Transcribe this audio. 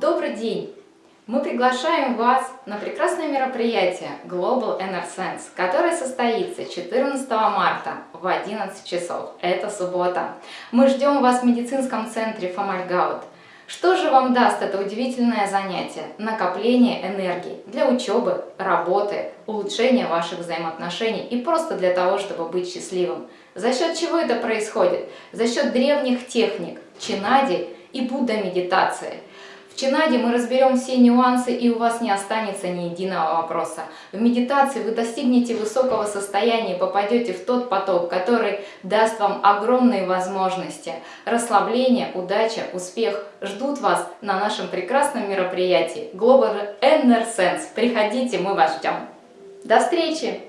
Добрый день! Мы приглашаем вас на прекрасное мероприятие Global Sense, которое состоится 14 марта в 11 часов. Это суббота. Мы ждем вас в медицинском центре Фомальгаут. Что же вам даст это удивительное занятие? Накопление энергии для учебы, работы, улучшения ваших взаимоотношений и просто для того, чтобы быть счастливым. За счет чего это происходит? За счет древних техник, чинади и Будда медитации – Чинаде мы разберем все нюансы и у вас не останется ни единого вопроса. В медитации вы достигнете высокого состояния и попадете в тот поток, который даст вам огромные возможности. Расслабление, удача, успех ждут вас на нашем прекрасном мероприятии Global Inner Sense. Приходите, мы вас ждем. До встречи!